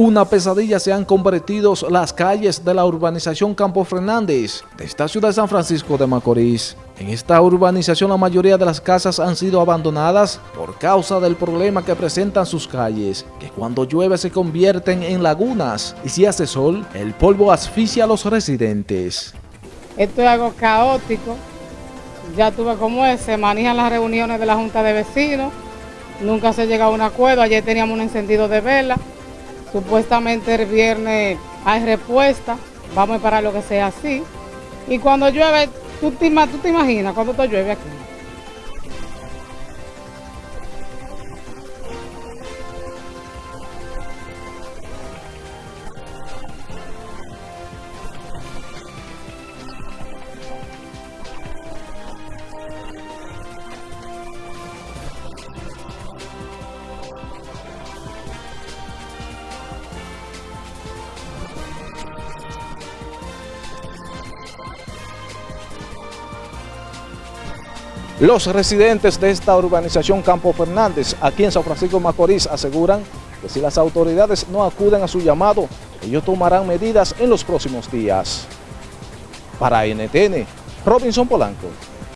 una pesadilla se han convertido las calles de la urbanización Campo Fernández de esta ciudad de San Francisco de Macorís. En esta urbanización la mayoría de las casas han sido abandonadas por causa del problema que presentan sus calles, que cuando llueve se convierten en lagunas y si hace sol, el polvo asfixia a los residentes. Esto es algo caótico, ya tuve como es, se manejan las reuniones de la Junta de Vecinos, nunca se llega a un acuerdo, ayer teníamos un encendido de vela, Supuestamente el viernes hay respuesta, vamos a esperar lo que sea así. Y cuando llueve, ¿tú te, tú te imaginas cuando te llueve aquí? Los residentes de esta urbanización Campo Fernández, aquí en San Francisco Macorís, aseguran que si las autoridades no acuden a su llamado, ellos tomarán medidas en los próximos días. Para NTN, Robinson Polanco.